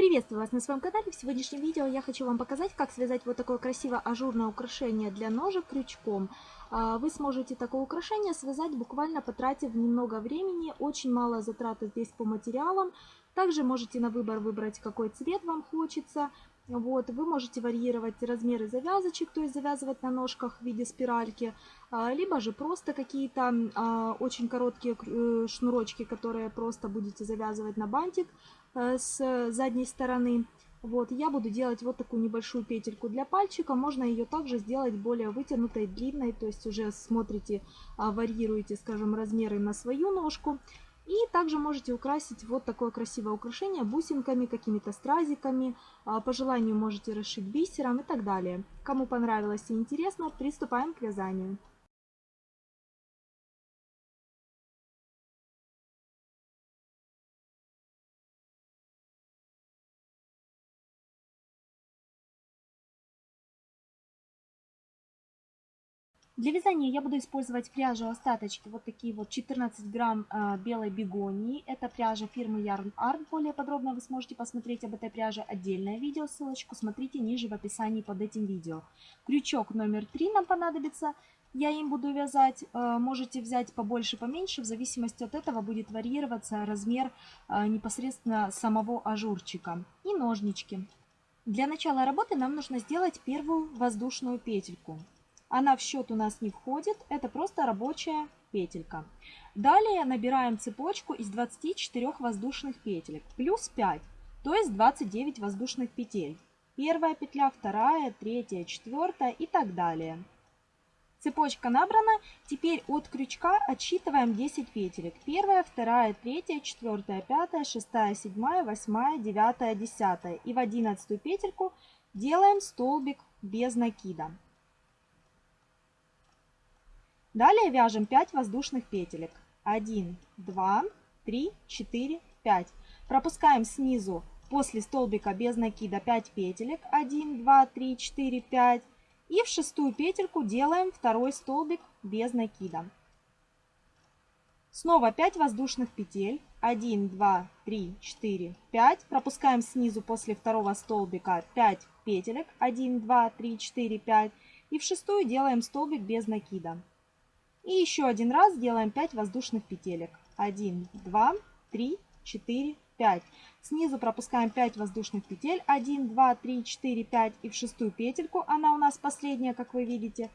Приветствую вас на своем канале. В сегодняшнем видео я хочу вам показать, как связать вот такое красивое ажурное украшение для ножек крючком. А, вы сможете такое украшение связать буквально потратив немного времени, очень мало затрат здесь по материалам. Также можете на выбор выбрать, какой цвет вам хочется. Вот, вы можете варьировать размеры завязочек, то есть завязывать на ножках в виде спиральки, а, либо же просто какие-то а, очень короткие э, шнурочки, которые просто будете завязывать на бантик с задней стороны. Вот, я буду делать вот такую небольшую петельку для пальчика. Можно ее также сделать более вытянутой, длинной, то есть уже смотрите, а, варьируете, скажем, размеры на свою ножку. И также можете украсить вот такое красивое украшение бусинками, какими-то стразиками. А, по желанию можете расшить бисером и так далее. Кому понравилось и интересно, приступаем к вязанию. Для вязания я буду использовать пряжу остаточки, вот такие вот 14 грамм э, белой бегонии. Это пряжа фирмы Yarn Art. Более подробно вы сможете посмотреть об этой пряже отдельное видео. Ссылочку смотрите ниже в описании под этим видео. Крючок номер 3 нам понадобится. Я им буду вязать. Э, можете взять побольше, поменьше. В зависимости от этого будет варьироваться размер э, непосредственно самого ажурчика. И ножнички. Для начала работы нам нужно сделать первую воздушную петельку. Она в счет у нас не входит, это просто рабочая петелька. Далее набираем цепочку из 24 воздушных петелек, плюс 5, то есть 29 воздушных петель. Первая петля, вторая, третья, четвертая и так далее. Цепочка набрана, теперь от крючка отсчитываем 10 петелек. Первая, вторая, третья, четвертая, пятая, шестая, седьмая, восьмая, девятая, десятая. И в одиннадцатую петельку делаем столбик без накида. Далее вяжем 5 воздушных петелек. 1, 2, 3, 4, 5. Пропускаем снизу после столбика без накида 5 петелек. 1, 2, 3, 4, 5. И в шестую петельку делаем второй столбик без накида. Снова 5 воздушных петель. 1, 2, 3, 4, 5. Пропускаем снизу после второго столбика 5 петелек. 1, 2, 3, 4, 5. И в шестую делаем столбик без накида. И еще один раз делаем 5 воздушных петелек. 1, 2, 3, 4, 5. Снизу пропускаем 5 воздушных петель. 1, 2, 3, 4, 5. И в шестую петельку, она у нас последняя, как вы видите,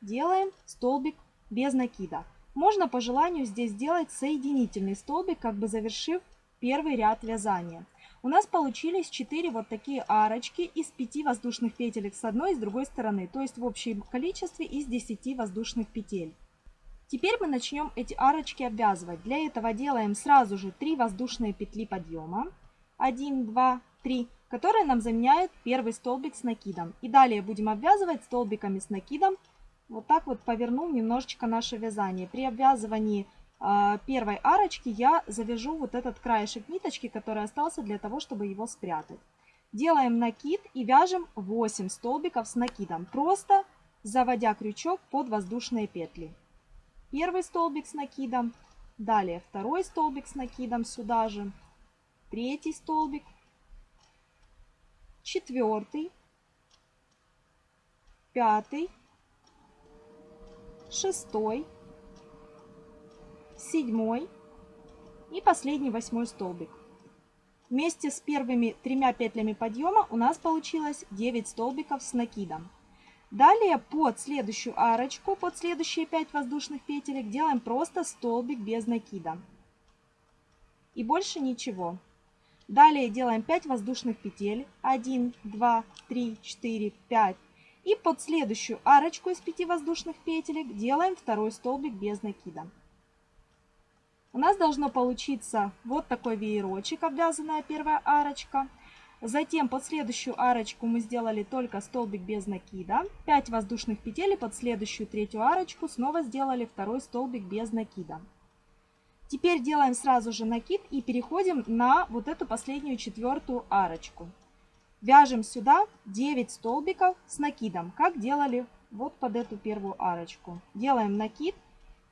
делаем столбик без накида. Можно по желанию здесь сделать соединительный столбик, как бы завершив первый ряд вязания. У нас получились 4 вот такие арочки из 5 воздушных петелек с одной и с другой стороны. То есть в общем количестве из 10 воздушных петель. Теперь мы начнем эти арочки обвязывать. Для этого делаем сразу же 3 воздушные петли подъема. 1, 2, 3, которые нам заменяют первый столбик с накидом. И далее будем обвязывать столбиками с накидом. Вот так вот повернув немножечко наше вязание. При обвязывании э, первой арочки я завяжу вот этот краешек ниточки, который остался для того, чтобы его спрятать. Делаем накид и вяжем 8 столбиков с накидом, просто заводя крючок под воздушные петли первый столбик с накидом, далее второй столбик с накидом сюда же, третий столбик, четвертый, пятый, шестой, седьмой и последний восьмой столбик. Вместе с первыми тремя петлями подъема у нас получилось 9 столбиков с накидом. Далее под следующую арочку, под следующие 5 воздушных петелек делаем просто столбик без накида. И больше ничего. Далее делаем 5 воздушных петель. 1, 2, 3, 4, 5. И под следующую арочку из 5 воздушных петелек делаем второй столбик без накида. У нас должно получиться вот такой веерочек, обвязанная первая арочка. Затем под следующую арочку мы сделали только столбик без накида. 5 воздушных петель и под следующую третью арочку снова сделали второй столбик без накида. Теперь делаем сразу же накид и переходим на вот эту последнюю четвертую арочку. Вяжем сюда 9 столбиков с накидом, как делали вот под эту первую арочку. Делаем накид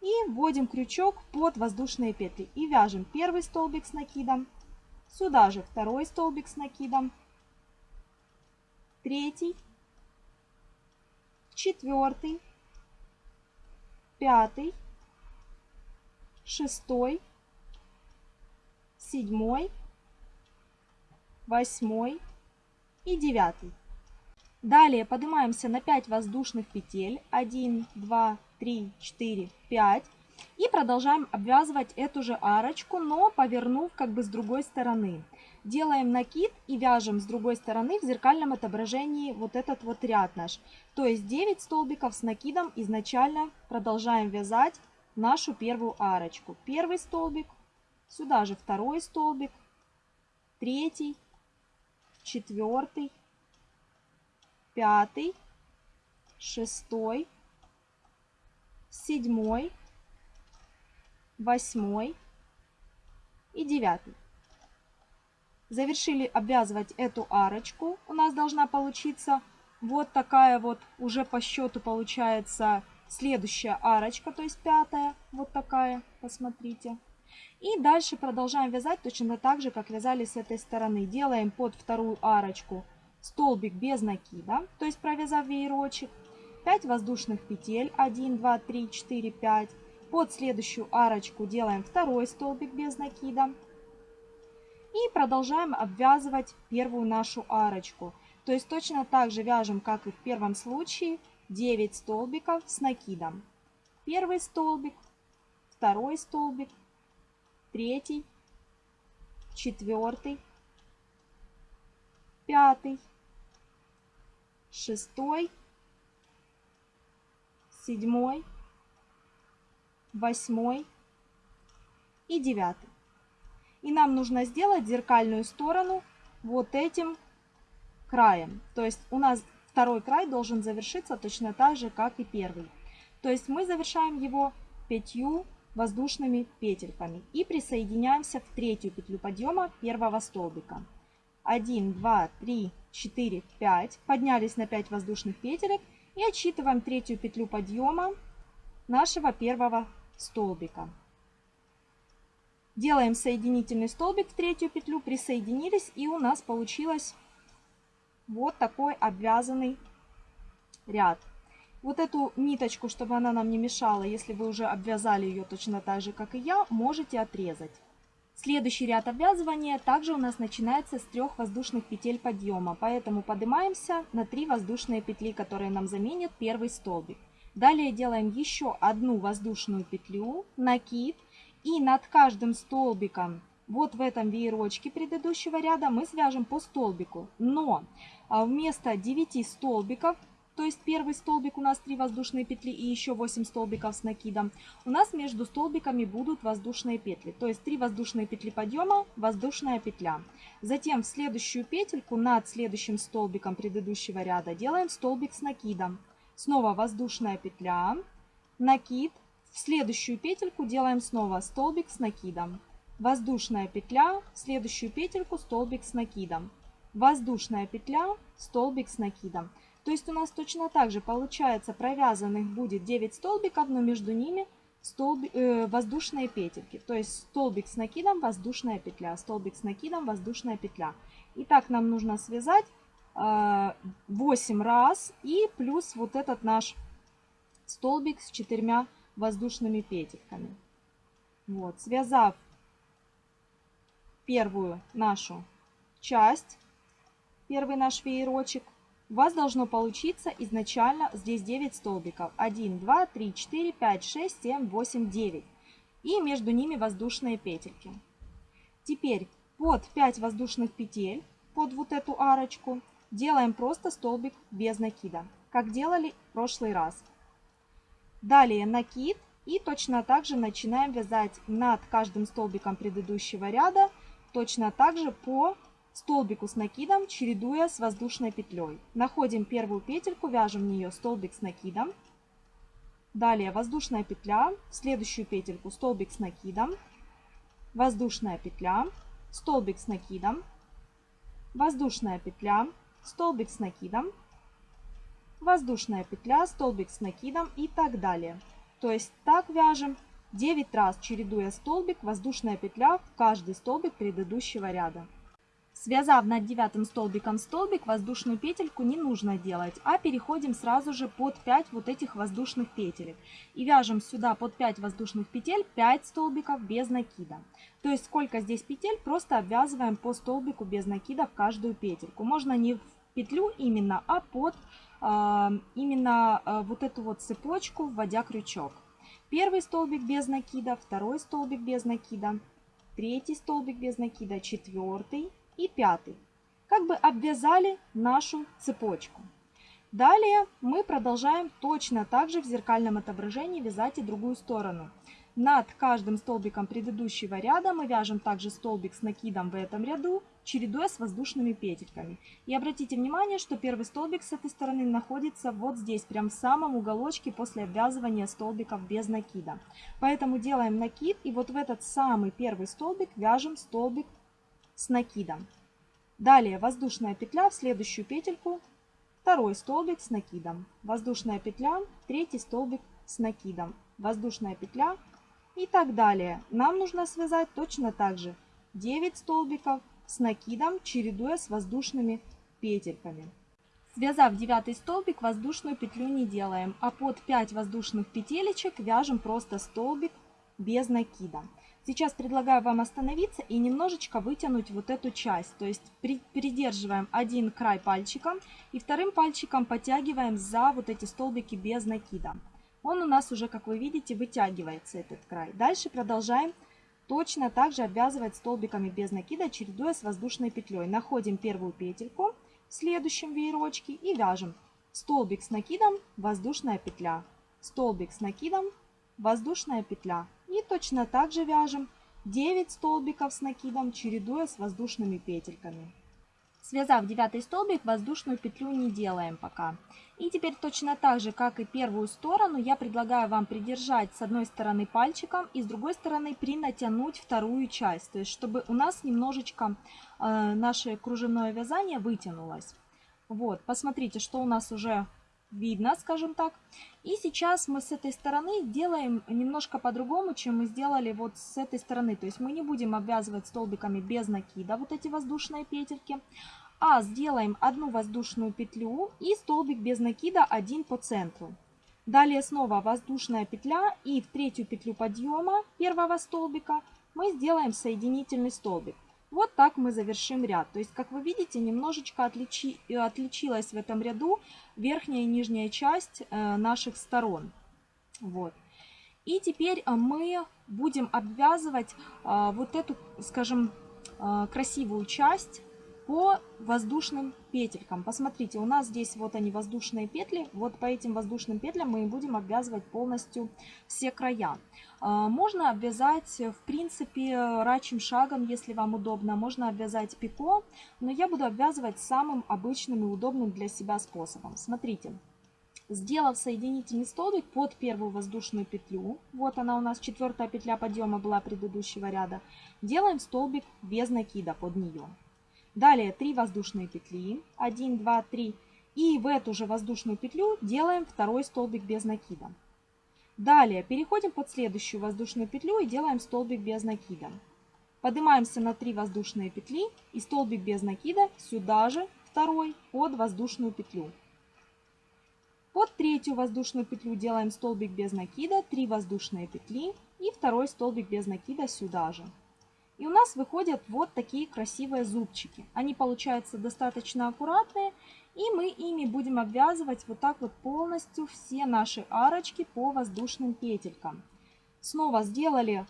и вводим крючок под воздушные петли. И вяжем первый столбик с накидом, Сюда же второй столбик с накидом, третий, четвертый, пятый, шестой, седьмой, восьмой. И девятый. Далее поднимаемся на 5 воздушных петель. 1, 2, 3, 4, 5. И продолжаем обвязывать эту же арочку, но повернув как бы с другой стороны. Делаем накид и вяжем с другой стороны в зеркальном отображении вот этот вот ряд наш. То есть 9 столбиков с накидом изначально продолжаем вязать нашу первую арочку. Первый столбик, сюда же второй столбик, третий, четвертый, пятый, шестой, седьмой, восьмой и девятый. Завершили обвязывать эту арочку. У нас должна получиться вот такая вот уже по счету получается следующая арочка, то есть пятая, вот такая, посмотрите. И дальше продолжаем вязать точно так же, как вязали с этой стороны. Делаем под вторую арочку столбик без накида, то есть провязав веерочек. 5 воздушных петель, 1, 2, 3, 4, 5. Под следующую арочку делаем второй столбик без накида. И продолжаем обвязывать первую нашу арочку. То есть точно так же вяжем, как и в первом случае, 9 столбиков с накидом. Первый столбик, второй столбик, третий, четвертый, пятый, шестой, седьмой, восьмой и девятый. И нам нужно сделать зеркальную сторону вот этим краем. То есть у нас второй край должен завершиться точно так же, как и первый. То есть мы завершаем его пятью воздушными петельками и присоединяемся в третью петлю подъема первого столбика. 1, 2, 3, 4, 5. Поднялись на 5 воздушных петелек и отсчитываем третью петлю подъема нашего первого столбика. Делаем соединительный столбик в третью петлю, присоединились и у нас получилось вот такой обвязанный ряд. Вот эту ниточку, чтобы она нам не мешала, если вы уже обвязали ее точно так же, как и я, можете отрезать. Следующий ряд обвязывания также у нас начинается с трех воздушных петель подъема, поэтому поднимаемся на 3 воздушные петли, которые нам заменят первый столбик. Далее делаем еще одну воздушную петлю, накид, и над каждым столбиком вот в этом веерочке предыдущего ряда мы свяжем по столбику. Но а, вместо 9 столбиков то есть первый столбик у нас 3 воздушные петли и еще 8 столбиков с накидом, у нас между столбиками будут воздушные петли. То есть 3 воздушные петли подъема, воздушная петля. Затем в следующую петельку над следующим столбиком предыдущего ряда делаем столбик с накидом. Снова воздушная петля, накид. В следующую петельку делаем снова столбик с накидом. Воздушная петля, в следующую петельку столбик с накидом. Воздушная петля, столбик с накидом. То есть у нас точно так же получается провязанных будет 9 столбиков, но между ними столбик, э, воздушные петельки. То есть столбик с накидом, воздушная петля, столбик с накидом, воздушная петля. И так нам нужно связать 8 раз и плюс вот этот наш столбик с четырьмя воздушными петельками. Вот, связав первую нашу часть, первый наш веерочек, у вас должно получиться изначально здесь 9 столбиков. 1, 2, 3, 4, 5, 6, 7, 8, 9. И между ними воздушные петельки. Теперь под 5 воздушных петель, под вот эту арочку, делаем просто столбик без накида, как делали в прошлый раз. Далее накид и точно так же начинаем вязать над каждым столбиком предыдущего ряда, точно так же по столбику с накидом, чередуя с воздушной петлей. Находим первую петельку, вяжем в нее столбик с накидом. Далее воздушная петля, в следующую петельку столбик с накидом, воздушная петля, столбик с накидом, воздушная петля, столбик с накидом, воздушная петля, столбик с накидом и так далее. То есть так вяжем 9 раз чередуя столбик, воздушная петля в каждый столбик предыдущего ряда. Связав над девятым столбиком столбик, воздушную петельку не нужно делать, а переходим сразу же под 5 вот этих воздушных петелек. И вяжем сюда под 5 воздушных петель 5 столбиков без накида. То есть сколько здесь петель, просто обвязываем по столбику без накида в каждую петельку. Можно не в петлю именно, а под э, именно э, вот эту вот цепочку, вводя крючок. Первый столбик без накида, второй столбик без накида, третий столбик без накида, четвертый, и пятый. Как бы обвязали нашу цепочку. Далее мы продолжаем точно так же в зеркальном отображении вязать и другую сторону. Над каждым столбиком предыдущего ряда мы вяжем также столбик с накидом в этом ряду, чередуя с воздушными петельками. И обратите внимание, что первый столбик с этой стороны находится вот здесь, прям в самом уголочке после обвязывания столбиков без накида. Поэтому делаем накид и вот в этот самый первый столбик вяжем столбик с накидом. Далее воздушная петля в следующую петельку, второй столбик с накидом, воздушная петля, третий столбик с накидом, воздушная петля и так далее. Нам нужно связать точно так же 9 столбиков с накидом, чередуя с воздушными петельками. Связав девятый столбик, воздушную петлю не делаем, а под 5 воздушных петелечек вяжем просто столбик без накида. Сейчас предлагаю вам остановиться и немножечко вытянуть вот эту часть. То есть при, придерживаем один край пальчиком и вторым пальчиком подтягиваем за вот эти столбики без накида. Он у нас уже, как вы видите, вытягивается этот край. Дальше продолжаем точно так же обвязывать столбиками без накида, чередуя с воздушной петлей. Находим первую петельку в следующем веерочке и вяжем столбик с накидом, воздушная петля, столбик с накидом, воздушная петля. И точно так же вяжем 9 столбиков с накидом, чередуя с воздушными петельками. Связав девятый столбик, воздушную петлю не делаем пока. И теперь точно так же, как и первую сторону, я предлагаю вам придержать с одной стороны пальчиком и с другой стороны принатянуть вторую часть. То есть, чтобы у нас немножечко э, наше кружевное вязание вытянулось. Вот, посмотрите, что у нас уже видно, скажем так. И сейчас мы с этой стороны делаем немножко по-другому, чем мы сделали вот с этой стороны. То есть мы не будем обвязывать столбиками без накида вот эти воздушные петельки, а сделаем одну воздушную петлю и столбик без накида один по центру. Далее снова воздушная петля и в третью петлю подъема первого столбика мы сделаем соединительный столбик. Вот так мы завершим ряд. То есть, как вы видите, немножечко отличи, отличилась в этом ряду верхняя и нижняя часть э, наших сторон. Вот. И теперь э, мы будем обвязывать э, вот эту, скажем, красивую часть по воздушным петелькам. Посмотрите, у нас здесь вот они воздушные петли. Вот по этим воздушным петлям мы будем обвязывать полностью все края. А, можно обвязать, в принципе, рачьим шагом, если вам удобно. Можно обвязать пико, но я буду обвязывать самым обычным и удобным для себя способом. Смотрите. Сделав соединительный столбик под первую воздушную петлю, вот она у нас четвертая петля подъема была предыдущего ряда, делаем столбик без накида под нее. Далее 3 воздушные петли, 1, 2, 3. И в эту же воздушную петлю делаем второй столбик без накида. Далее переходим под следующую воздушную петлю и делаем столбик без накида. Поднимаемся на 3 воздушные петли и столбик без накида сюда же, второй, под воздушную петлю. Под третью воздушную петлю делаем столбик без накида, 3 воздушные петли и второй столбик без накида сюда же. И у нас выходят вот такие красивые зубчики. Они получаются достаточно аккуратные. И мы ими будем обвязывать вот так вот полностью все наши арочки по воздушным петелькам. Снова сделали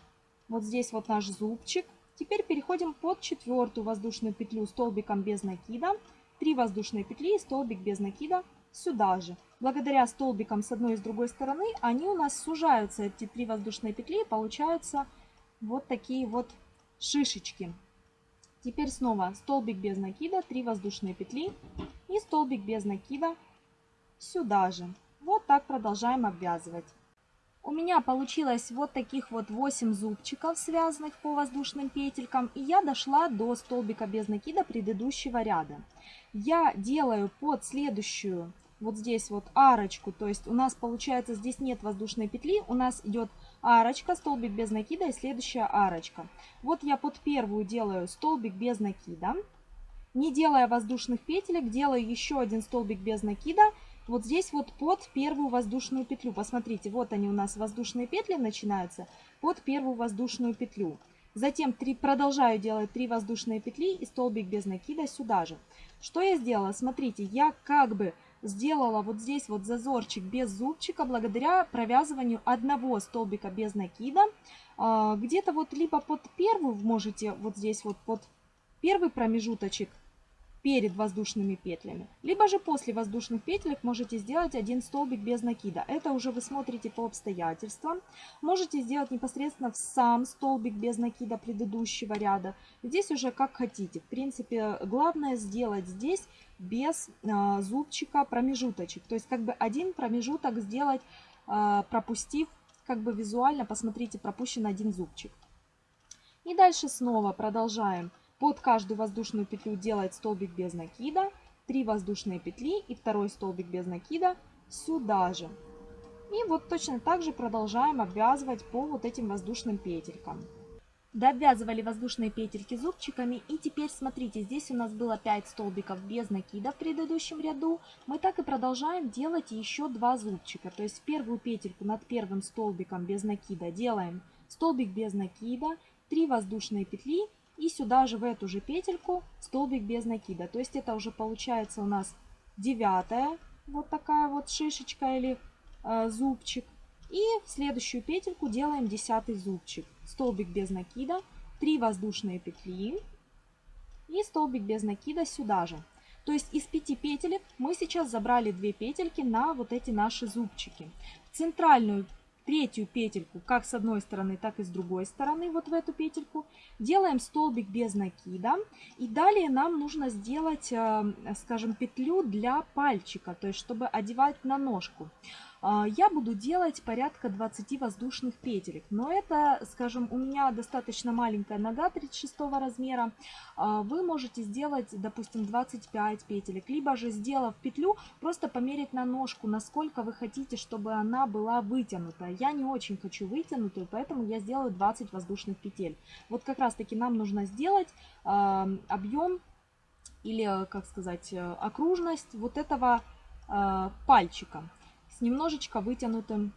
вот здесь вот наш зубчик. Теперь переходим под четвертую воздушную петлю столбиком без накида. 3 воздушные петли и столбик без накида сюда же. Благодаря столбикам с одной и с другой стороны они у нас сужаются, эти три воздушные петли, и получаются вот такие вот шишечки. Теперь снова столбик без накида, 3 воздушные петли и столбик без накида сюда же. Вот так продолжаем обвязывать. У меня получилось вот таких вот 8 зубчиков, связанных по воздушным петелькам. И я дошла до столбика без накида предыдущего ряда. Я делаю под следующую, вот здесь вот арочку. То есть у нас получается здесь нет воздушной петли, у нас идет арочка, столбик без накида и следующая арочка. Вот я под первую делаю столбик без накида. Не делая воздушных петелек, делаю еще один столбик без накида. Вот здесь вот под первую воздушную петлю. Посмотрите, вот они у нас воздушные петли начинаются под первую воздушную петлю. Затем 3, продолжаю делать 3 воздушные петли и столбик без накида сюда же. Что я сделала? Смотрите, я как бы сделала вот здесь вот зазорчик без зубчика благодаря провязыванию одного столбика без накида. А, где-то вот либо под первую можете вот здесь вот под первый промежуточек перед воздушными петлями. Либо же после воздушных петелек можете сделать один столбик без накида. Это уже вы смотрите по обстоятельствам. Можете сделать непосредственно в сам столбик без накида предыдущего ряда. Здесь уже как хотите. В принципе, главное сделать здесь без э, зубчика промежуточек. То есть как бы один промежуток сделать, э, пропустив как бы визуально, посмотрите, пропущен один зубчик. И дальше снова продолжаем под каждую воздушную петлю делать столбик без накида, 3 воздушные петли и второй столбик без накида сюда же. И вот точно так же продолжаем обвязывать по вот этим воздушным петелькам. Довязывали воздушные петельки зубчиками и теперь смотрите, здесь у нас было 5 столбиков без накида в предыдущем ряду. Мы так и продолжаем делать еще 2 зубчика. То есть первую петельку над первым столбиком без накида делаем столбик без накида, 3 воздушные петли и сюда же в эту же петельку столбик без накида. То есть это уже получается у нас девятая вот такая вот шишечка или э, зубчик. И в следующую петельку делаем десятый зубчик. Столбик без накида, 3 воздушные петли и столбик без накида сюда же. То есть из 5 петелек мы сейчас забрали 2 петельки на вот эти наши зубчики. В центральную третью петельку как с одной стороны, так и с другой стороны, вот в эту петельку. Делаем столбик без накида. И далее нам нужно сделать, э, скажем, петлю для пальчика, то есть чтобы одевать на ножку. А, я буду делать порядка 20 воздушных петелек. Но это, скажем, у меня достаточно маленькая нога 36 размера. А, вы можете сделать, допустим, 25 петелек. Либо же, сделав петлю, просто померить на ножку, насколько вы хотите, чтобы она была вытянута. Я не очень хочу вытянутую, поэтому я сделаю 20 воздушных петель. Вот как раз таки нам нужно сделать а, объем или, как сказать, окружность вот этого пальчика с немножечко вытянутым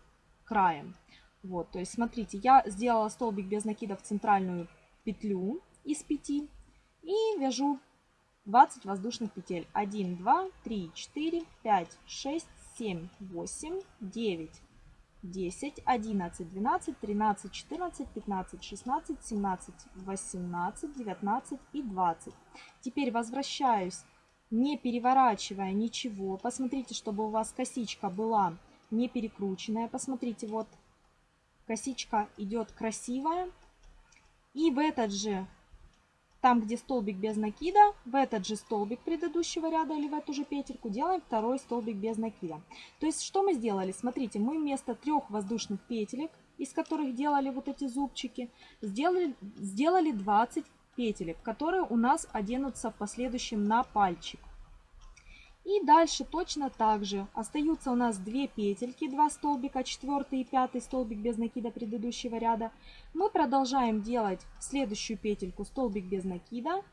краем. Вот, то есть смотрите, я сделала столбик без накида в центральную петлю из 5 и вяжу 20 воздушных петель. 1, 2, 3, 4, 5, 6, 7, 8, 9, 10, 11, 12, 13, 14, 15, 16, 17, 18, 19 и 20. Теперь возвращаюсь не переворачивая ничего. Посмотрите, чтобы у вас косичка была не перекрученная. Посмотрите, вот косичка идет красивая. И в этот же, там где столбик без накида, в этот же столбик предыдущего ряда или в эту же петельку делаем второй столбик без накида. То есть что мы сделали? Смотрите, мы вместо трех воздушных петелек, из которых делали вот эти зубчики, сделали, сделали 20 петелек, которые у нас оденутся в последующем на пальчик. И дальше точно так же остаются у нас две петельки, два столбика, четвертый и пятый столбик без накида предыдущего ряда. Мы продолжаем делать следующую петельку столбик без накида,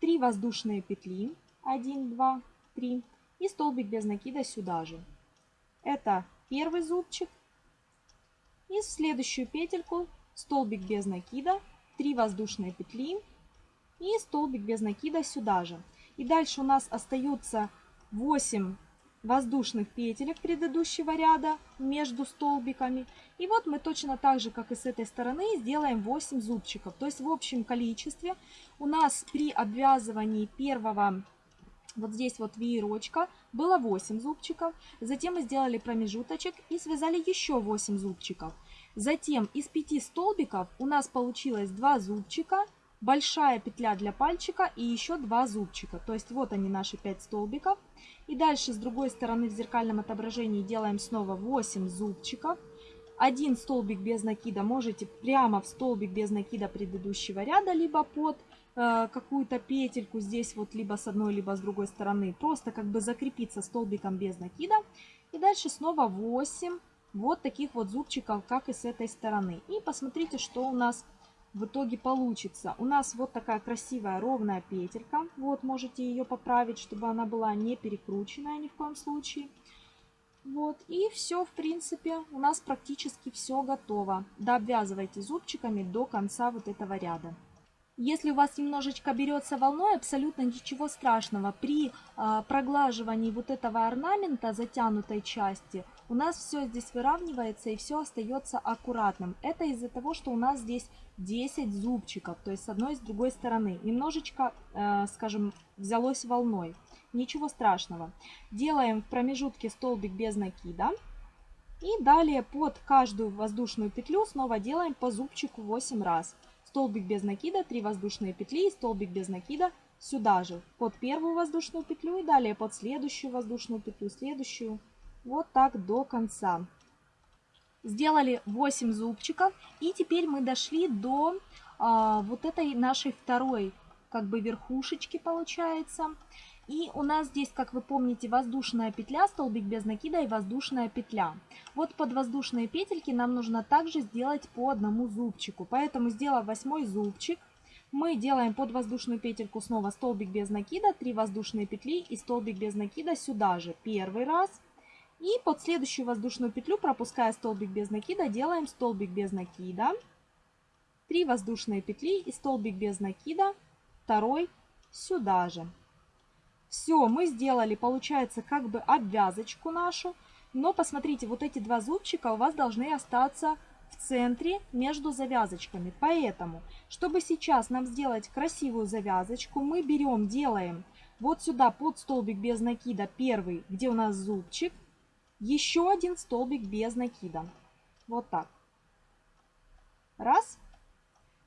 3 воздушные петли, 1, 2, 3 и столбик без накида сюда же. Это первый зубчик. И в следующую петельку столбик без накида, 3 воздушные петли, и столбик без накида сюда же. И дальше у нас остаются 8 воздушных петелек предыдущего ряда между столбиками. И вот мы точно так же, как и с этой стороны, сделаем 8 зубчиков. То есть в общем количестве у нас при обвязывании первого вот здесь вот веерочка было 8 зубчиков. Затем мы сделали промежуточек и связали еще 8 зубчиков. Затем из 5 столбиков у нас получилось 2 зубчика большая петля для пальчика и еще два зубчика. То есть вот они наши 5 столбиков. И дальше с другой стороны в зеркальном отображении делаем снова 8 зубчиков. Один столбик без накида можете прямо в столбик без накида предыдущего ряда, либо под э, какую-то петельку здесь вот либо с одной, либо с другой стороны. Просто как бы закрепиться столбиком без накида. И дальше снова 8 вот таких вот зубчиков, как и с этой стороны. И посмотрите, что у нас в итоге получится. У нас вот такая красивая ровная петелька. Вот, можете ее поправить, чтобы она была не перекрученная ни в коем случае. Вот, и все, в принципе, у нас практически все готово. Дообвязывайте зубчиками до конца вот этого ряда. Если у вас немножечко берется волной, абсолютно ничего страшного. При э, проглаживании вот этого орнамента, затянутой части, у нас все здесь выравнивается и все остается аккуратным. Это из-за того, что у нас здесь 10 зубчиков, то есть с одной и с другой стороны. Немножечко, э, скажем, взялось волной. Ничего страшного. Делаем в промежутке столбик без накида. И далее под каждую воздушную петлю снова делаем по зубчику 8 раз столбик без накида, 3 воздушные петли и столбик без накида сюда же, под первую воздушную петлю и далее под следующую воздушную петлю, следующую, вот так до конца. Сделали 8 зубчиков и теперь мы дошли до а, вот этой нашей второй как бы верхушечки получается. И у нас здесь, как вы помните, воздушная петля, столбик без накида и воздушная петля. Вот под воздушные петельки нам нужно также сделать по одному зубчику. Поэтому, сделав восьмой зубчик, мы делаем под воздушную петельку снова столбик без накида, 3 воздушные петли и столбик без накида сюда же. Первый раз. И под следующую воздушную петлю, пропуская столбик без накида, делаем столбик без накида, 3 воздушные петли и столбик без накида, второй сюда же. Все, мы сделали, получается, как бы обвязочку нашу. Но посмотрите, вот эти два зубчика у вас должны остаться в центре между завязочками. Поэтому, чтобы сейчас нам сделать красивую завязочку, мы берем, делаем вот сюда под столбик без накида первый, где у нас зубчик, еще один столбик без накида. Вот так. Раз.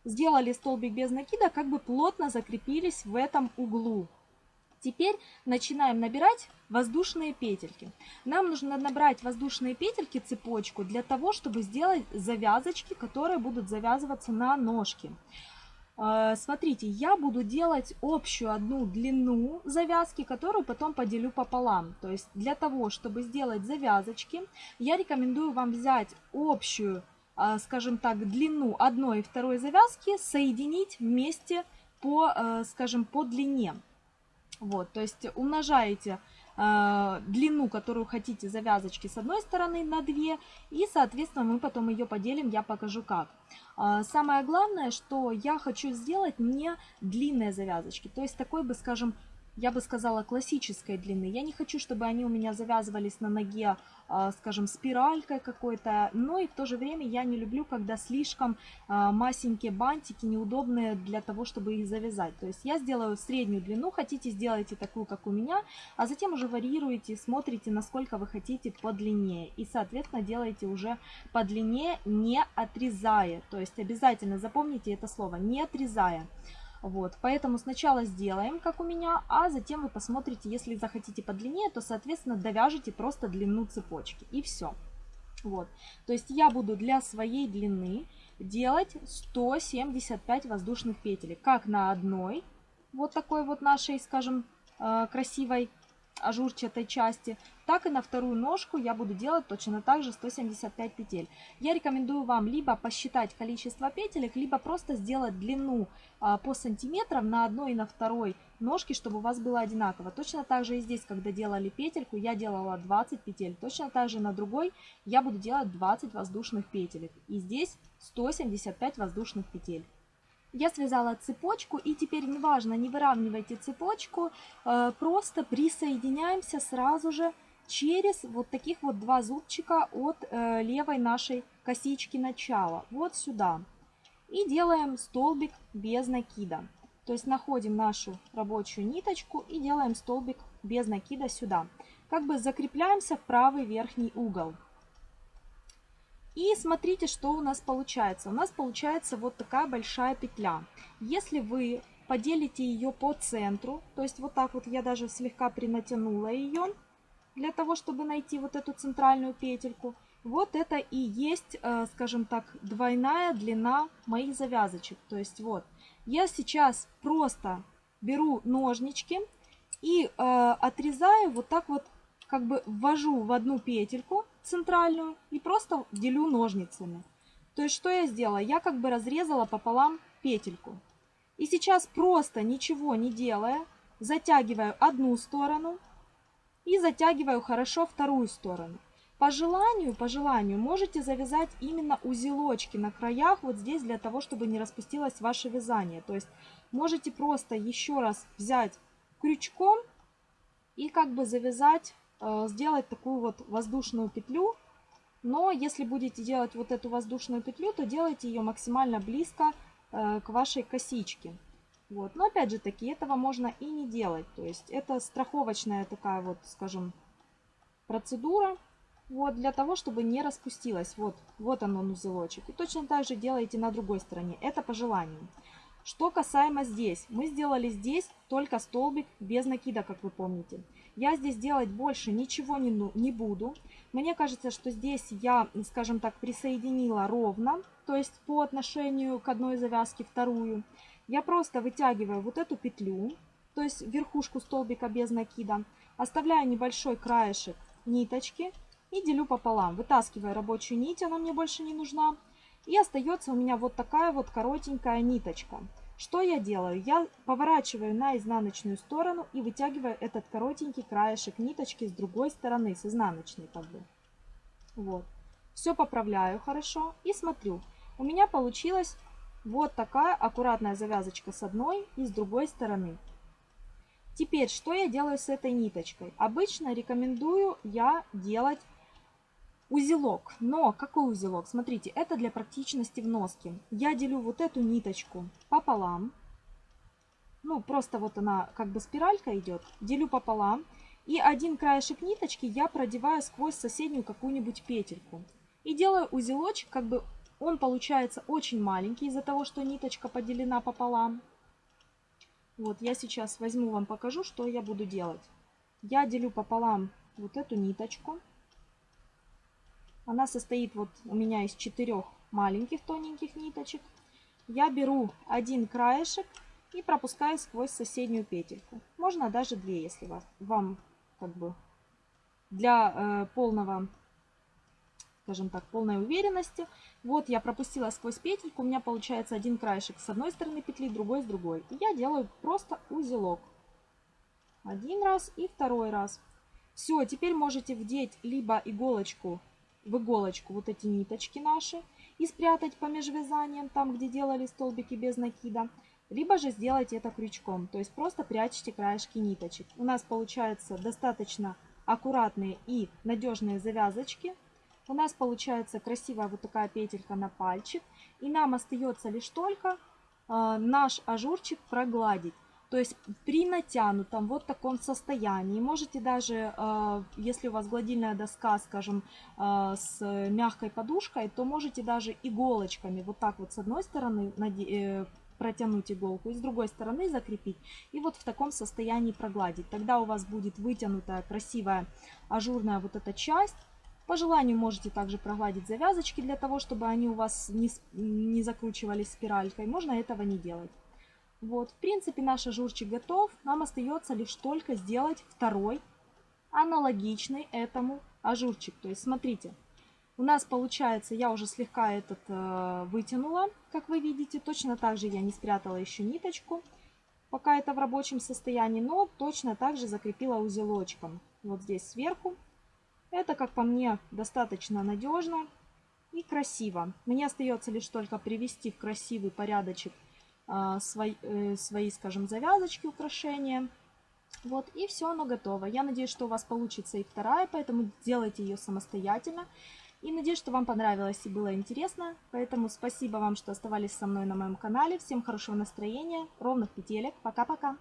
Сделали столбик без накида, как бы плотно закрепились в этом углу. Теперь начинаем набирать воздушные петельки. Нам нужно набрать воздушные петельки, цепочку, для того, чтобы сделать завязочки, которые будут завязываться на ножки. Э, смотрите, я буду делать общую одну длину завязки, которую потом поделю пополам. То есть для того, чтобы сделать завязочки, я рекомендую вам взять общую, э, скажем так, длину одной и второй завязки, соединить вместе по, э, скажем, по длине. Вот, то есть умножаете э, длину, которую хотите завязочки с одной стороны на 2, и, соответственно, мы потом ее поделим, я покажу как. Э, самое главное, что я хочу сделать не длинные завязочки, то есть такой бы, скажем, я бы сказала, классической длины. Я не хочу, чтобы они у меня завязывались на ноге, а, скажем, спиралькой какой-то, но и в то же время я не люблю, когда слишком а, масенькие бантики, неудобные для того, чтобы их завязать. То есть я сделаю среднюю длину, хотите, сделайте такую, как у меня, а затем уже варьируете, смотрите, насколько вы хотите подлиннее. И, соответственно, делаете уже подлиннее, не отрезая. То есть обязательно запомните это слово, не отрезая. Вот, поэтому сначала сделаем, как у меня, а затем вы посмотрите, если захотите подлиннее, то, соответственно, довяжете просто длину цепочки. И все. Вот, то есть я буду для своей длины делать 175 воздушных петель, как на одной, вот такой вот нашей, скажем, э, красивой ажурчатой части, так и на вторую ножку я буду делать точно так же 175 петель. Я рекомендую вам либо посчитать количество петелек, либо просто сделать длину а, по сантиметрам на одной и на второй ножке, чтобы у вас было одинаково. Точно так же и здесь, когда делали петельку, я делала 20 петель. Точно так же на другой я буду делать 20 воздушных петелек. И здесь 175 воздушных петель. Я связала цепочку и теперь неважно, не выравнивайте цепочку, э, просто присоединяемся сразу же через вот таких вот два зубчика от э, левой нашей косички начала, вот сюда. И делаем столбик без накида. То есть находим нашу рабочую ниточку и делаем столбик без накида сюда. Как бы закрепляемся в правый верхний угол. И смотрите, что у нас получается. У нас получается вот такая большая петля. Если вы поделите ее по центру, то есть вот так вот я даже слегка принатянула ее, для того, чтобы найти вот эту центральную петельку, вот это и есть, э, скажем так, двойная длина моих завязочек. То есть вот, я сейчас просто беру ножнички и э, отрезаю вот так вот как бы ввожу в одну петельку центральную и просто делю ножницами. То есть что я сделала? Я как бы разрезала пополам петельку. И сейчас просто ничего не делая, затягиваю одну сторону и затягиваю хорошо вторую сторону. По желанию, по желанию можете завязать именно узелочки на краях вот здесь для того, чтобы не распустилось ваше вязание. То есть можете просто еще раз взять крючком и как бы завязать, э, сделать такую вот воздушную петлю. Но если будете делать вот эту воздушную петлю, то делайте ее максимально близко э, к вашей косичке. Вот. Но опять же таки, этого можно и не делать. То есть это страховочная такая вот, скажем, процедура. Вот, для того, чтобы не распустилось. Вот, вот оно узелочек. И точно так же делаете на другой стороне. Это по желанию. Что касаемо здесь. Мы сделали здесь только столбик без накида, как вы помните. Я здесь делать больше ничего не, ну, не буду. Мне кажется, что здесь я, скажем так, присоединила ровно. То есть по отношению к одной завязке вторую. Я просто вытягиваю вот эту петлю. То есть верхушку столбика без накида. Оставляю небольшой краешек ниточки и делю пополам. Вытаскиваю рабочую нить, она мне больше не нужна. И остается у меня вот такая вот коротенькая ниточка. Что я делаю? Я поворачиваю на изнаночную сторону и вытягиваю этот коротенький краешек ниточки с другой стороны, с изнаночной как бы. Вот. Все поправляю хорошо и смотрю. У меня получилась вот такая аккуратная завязочка с одной и с другой стороны. Теперь, что я делаю с этой ниточкой? Обычно рекомендую я делать Узелок. Но какой узелок? Смотрите, это для практичности в носке. Я делю вот эту ниточку пополам. Ну, просто вот она как бы спиралька идет. Делю пополам. И один краешек ниточки я продеваю сквозь соседнюю какую-нибудь петельку. И делаю узелочек, как бы он получается очень маленький из-за того, что ниточка поделена пополам. Вот, я сейчас возьму вам покажу, что я буду делать. Я делю пополам вот эту ниточку. Она состоит вот у меня из четырех маленьких тоненьких ниточек. Я беру один краешек и пропускаю сквозь соседнюю петельку. Можно даже две, если вас, вам как бы для э, полного, скажем так, полной уверенности. Вот я пропустила сквозь петельку, у меня получается один краешек с одной стороны петли, другой с другой. И я делаю просто узелок. Один раз и второй раз. Все, теперь можете вдеть либо иголочку в иголочку вот эти ниточки наши и спрятать по межвязаниям, там, где делали столбики без накида. Либо же сделайте это крючком, то есть просто прячьте краешки ниточек. У нас получаются достаточно аккуратные и надежные завязочки. У нас получается красивая вот такая петелька на пальчик. И нам остается лишь только э, наш ажурчик прогладить. То есть при натянутом вот таком состоянии, можете даже, э, если у вас гладильная доска, скажем, э, с мягкой подушкой, то можете даже иголочками вот так вот с одной стороны протянуть иголку и с другой стороны закрепить и вот в таком состоянии прогладить. Тогда у вас будет вытянутая, красивая, ажурная вот эта часть. По желанию можете также прогладить завязочки для того, чтобы они у вас не, не закручивались спиралькой. Можно этого не делать. Вот, в принципе, наш ажурчик готов. Нам остается лишь только сделать второй, аналогичный этому ажурчик. То есть, смотрите, у нас получается, я уже слегка этот э, вытянула, как вы видите. Точно так же я не спрятала еще ниточку, пока это в рабочем состоянии. Но точно так же закрепила узелочком. Вот здесь сверху. Это, как по мне, достаточно надежно и красиво. Мне остается лишь только привести в красивый порядочек а, свои, э, свои, скажем, завязочки, украшения. Вот, и все, оно готово. Я надеюсь, что у вас получится и вторая, поэтому делайте ее самостоятельно. И надеюсь, что вам понравилось и было интересно. Поэтому спасибо вам, что оставались со мной на моем канале. Всем хорошего настроения, ровных петелек. Пока-пока!